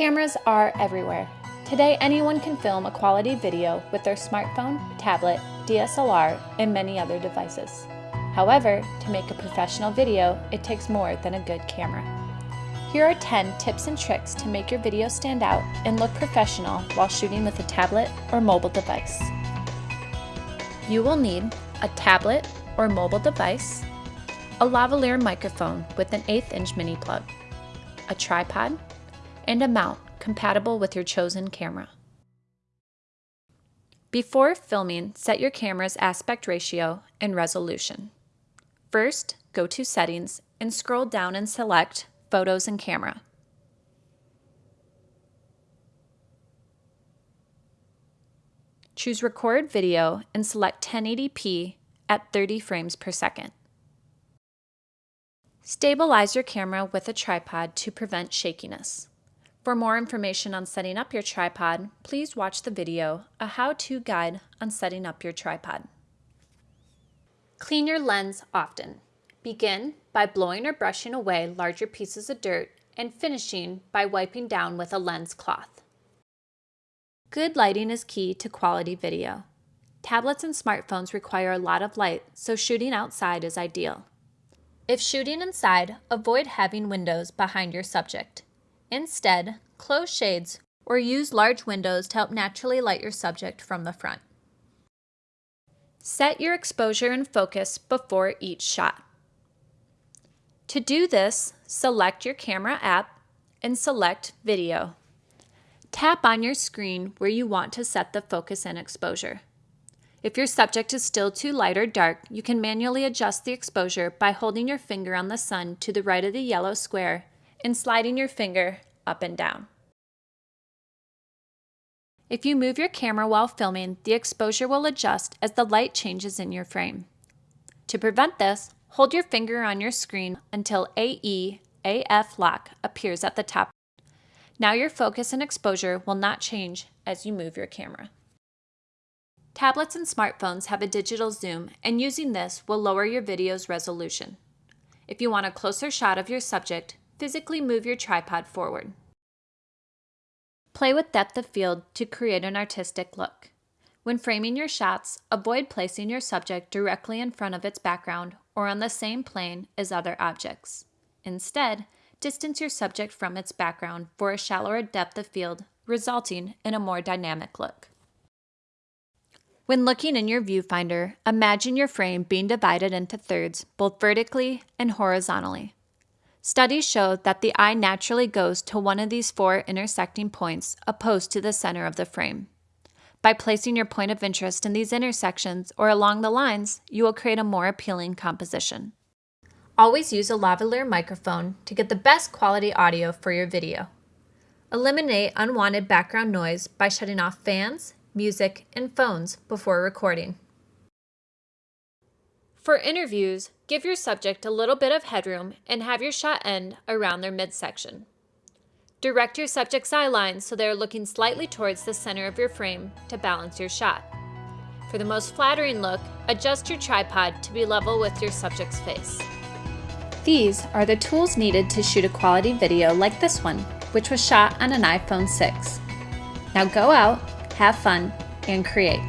Cameras are everywhere. Today, anyone can film a quality video with their smartphone, tablet, DSLR, and many other devices. However, to make a professional video, it takes more than a good camera. Here are 10 tips and tricks to make your video stand out and look professional while shooting with a tablet or mobile device. You will need a tablet or mobile device, a lavalier microphone with an 8th inch mini plug, a tripod, and a mount compatible with your chosen camera. Before filming, set your camera's aspect ratio and resolution. First, go to Settings and scroll down and select Photos and Camera. Choose Record Video and select 1080p at 30 frames per second. Stabilize your camera with a tripod to prevent shakiness. For more information on setting up your tripod, please watch the video, A How-To Guide on Setting Up Your Tripod. Clean your lens often. Begin by blowing or brushing away larger pieces of dirt and finishing by wiping down with a lens cloth. Good lighting is key to quality video. Tablets and smartphones require a lot of light, so shooting outside is ideal. If shooting inside, avoid having windows behind your subject. Instead, close shades or use large windows to help naturally light your subject from the front. Set your exposure and focus before each shot. To do this, select your camera app and select Video. Tap on your screen where you want to set the focus and exposure. If your subject is still too light or dark, you can manually adjust the exposure by holding your finger on the sun to the right of the yellow square and sliding your finger up and down. If you move your camera while filming, the exposure will adjust as the light changes in your frame. To prevent this, hold your finger on your screen until AE-AF lock appears at the top. Now your focus and exposure will not change as you move your camera. Tablets and smartphones have a digital zoom, and using this will lower your video's resolution. If you want a closer shot of your subject, physically move your tripod forward. Play with depth of field to create an artistic look. When framing your shots, avoid placing your subject directly in front of its background or on the same plane as other objects. Instead, distance your subject from its background for a shallower depth of field, resulting in a more dynamic look. When looking in your viewfinder, imagine your frame being divided into thirds, both vertically and horizontally. Studies show that the eye naturally goes to one of these four intersecting points opposed to the center of the frame. By placing your point of interest in these intersections or along the lines, you will create a more appealing composition. Always use a lavalier microphone to get the best quality audio for your video. Eliminate unwanted background noise by shutting off fans, music, and phones before recording. For interviews, give your subject a little bit of headroom and have your shot end around their midsection. Direct your subject's eye lines so they are looking slightly towards the center of your frame to balance your shot. For the most flattering look, adjust your tripod to be level with your subject's face. These are the tools needed to shoot a quality video like this one, which was shot on an iPhone 6. Now go out, have fun, and create.